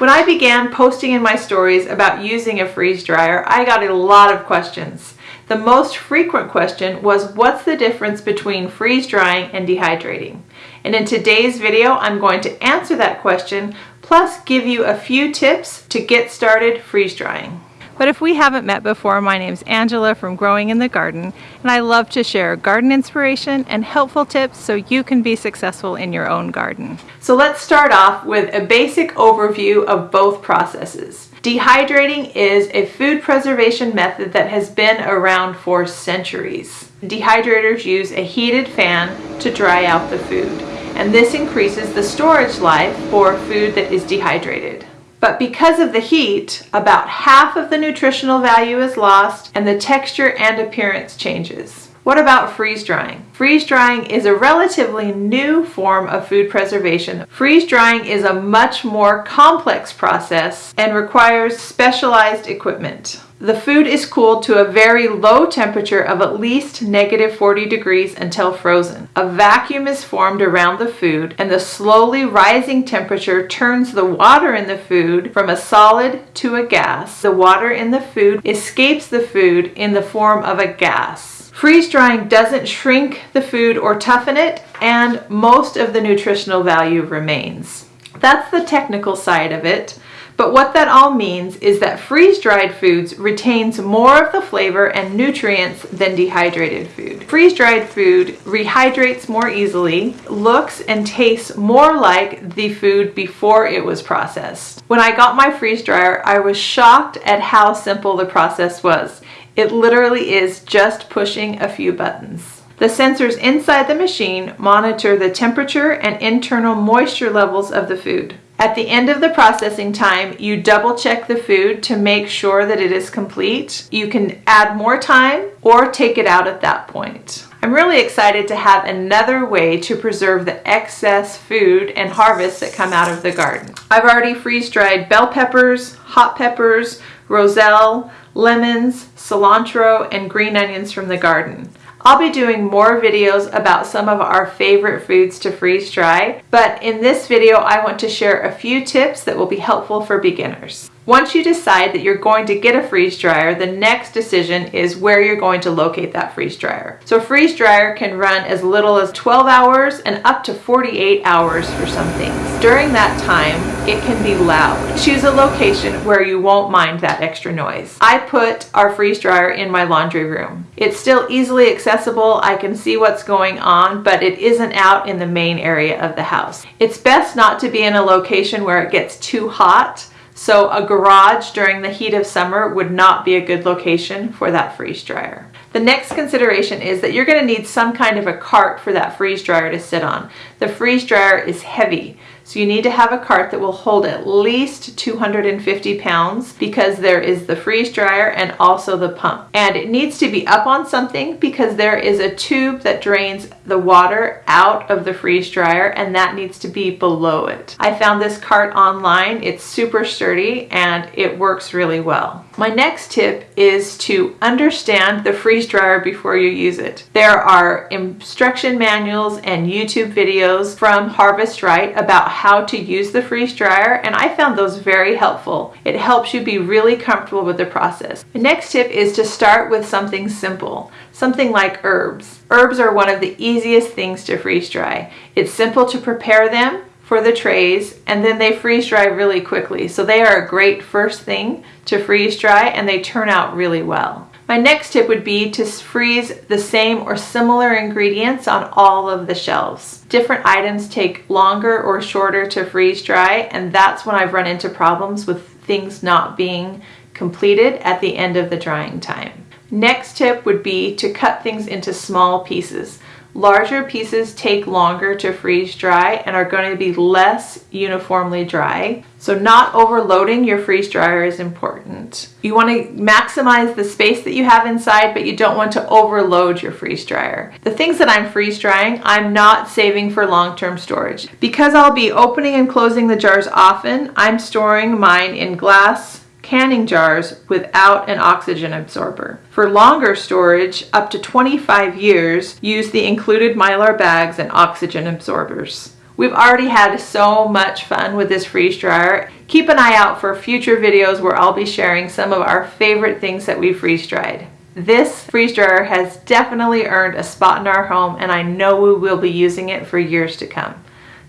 When I began posting in my stories about using a freeze dryer, I got a lot of questions. The most frequent question was what's the difference between freeze drying and dehydrating? And in today's video, I'm going to answer that question, plus give you a few tips to get started freeze drying. But if we haven't met before, my name's Angela from Growing in the Garden, and I love to share garden inspiration and helpful tips so you can be successful in your own garden. So let's start off with a basic overview of both processes. Dehydrating is a food preservation method that has been around for centuries. Dehydrators use a heated fan to dry out the food, and this increases the storage life for food that is dehydrated. But because of the heat, about half of the nutritional value is lost and the texture and appearance changes. What about freeze drying? Freeze drying is a relatively new form of food preservation. Freeze drying is a much more complex process and requires specialized equipment. The food is cooled to a very low temperature of at least negative 40 degrees until frozen. A vacuum is formed around the food and the slowly rising temperature turns the water in the food from a solid to a gas. The water in the food escapes the food in the form of a gas. Freeze drying doesn't shrink the food or toughen it and most of the nutritional value remains. That's the technical side of it. But what that all means is that freeze-dried foods retains more of the flavor and nutrients than dehydrated food. Freeze-dried food rehydrates more easily, looks and tastes more like the food before it was processed. When I got my freeze dryer, I was shocked at how simple the process was. It literally is just pushing a few buttons. The sensors inside the machine monitor the temperature and internal moisture levels of the food. At the end of the processing time, you double check the food to make sure that it is complete. You can add more time or take it out at that point. I'm really excited to have another way to preserve the excess food and harvest that come out of the garden. I've already freeze-dried bell peppers, hot peppers, roselle, lemons, cilantro, and green onions from the garden. I'll be doing more videos about some of our favorite foods to freeze dry, but in this video I want to share a few tips that will be helpful for beginners. Once you decide that you're going to get a freeze dryer, the next decision is where you're going to locate that freeze dryer. So a freeze dryer can run as little as 12 hours and up to 48 hours for some things. During that time, it can be loud. Choose a location where you won't mind that extra noise. I put our freeze dryer in my laundry room. It's still easily accessible. I can see what's going on, but it isn't out in the main area of the house. It's best not to be in a location where it gets too hot so a garage during the heat of summer would not be a good location for that freeze dryer. The next consideration is that you're going to need some kind of a cart for that freeze dryer to sit on. The freeze dryer is heavy, so you need to have a cart that will hold at least 250 pounds because there is the freeze dryer and also the pump. And it needs to be up on something because there is a tube that drains the water out of the freeze dryer and that needs to be below it. I found this cart online. It's super sturdy and it works really well. My next tip is to understand the freeze dryer before you use it. There are instruction manuals and YouTube videos from Harvest Right about how to use the freeze dryer and I found those very helpful. It helps you be really comfortable with the process. The next tip is to start with something simple, something like herbs. Herbs are one of the easiest things to freeze dry. It's simple to prepare them for the trays and then they freeze dry really quickly. So they are a great first thing to freeze dry and they turn out really well. My next tip would be to freeze the same or similar ingredients on all of the shelves. Different items take longer or shorter to freeze dry and that's when I've run into problems with things not being completed at the end of the drying time. Next tip would be to cut things into small pieces. Larger pieces take longer to freeze dry and are going to be less uniformly dry. So not overloading your freeze dryer is important. You want to maximize the space that you have inside, but you don't want to overload your freeze dryer. The things that I'm freeze drying, I'm not saving for long-term storage. Because I'll be opening and closing the jars often, I'm storing mine in glass canning jars without an oxygen absorber. For longer storage, up to 25 years, use the included Mylar bags and oxygen absorbers. We've already had so much fun with this freeze dryer. Keep an eye out for future videos where I'll be sharing some of our favorite things that we freeze dried. This freeze dryer has definitely earned a spot in our home and I know we will be using it for years to come.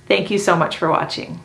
Thank you so much for watching.